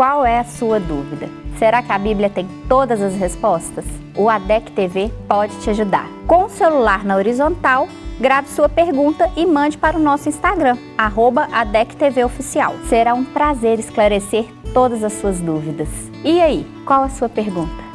Qual é a sua dúvida? Será que a Bíblia tem todas as respostas? O ADEC TV pode te ajudar. Com o celular na horizontal, grave sua pergunta e mande para o nosso Instagram, arroba ADECTVOficial. Será um prazer esclarecer todas as suas dúvidas. E aí, qual a sua pergunta?